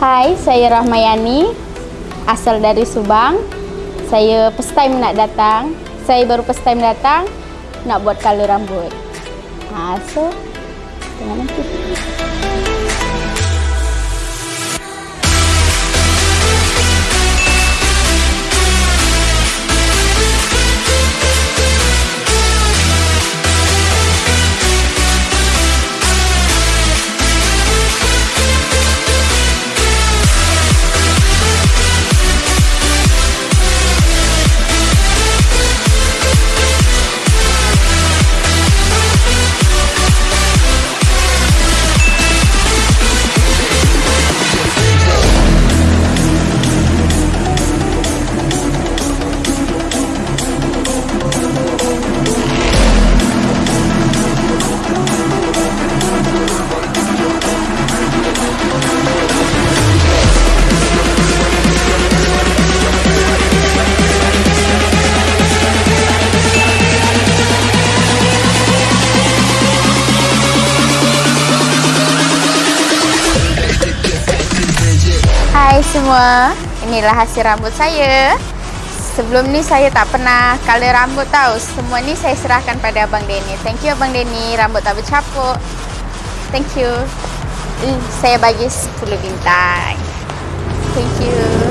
Hai, saya Rahmayani. Asal dari Subang. Saya first time nak datang. Saya baru first time datang nak buat color rambut. Ha, so tengok nanti. Semua, inilah hasil rambut saya. Sebelum ni saya tak pernah color rambut tau. Semua ni saya serahkan pada Abang Denny. Thank you Abang Denny, rambut tak bercapuk. Thank you. Hmm, saya bagi 10 bintang. Thank you.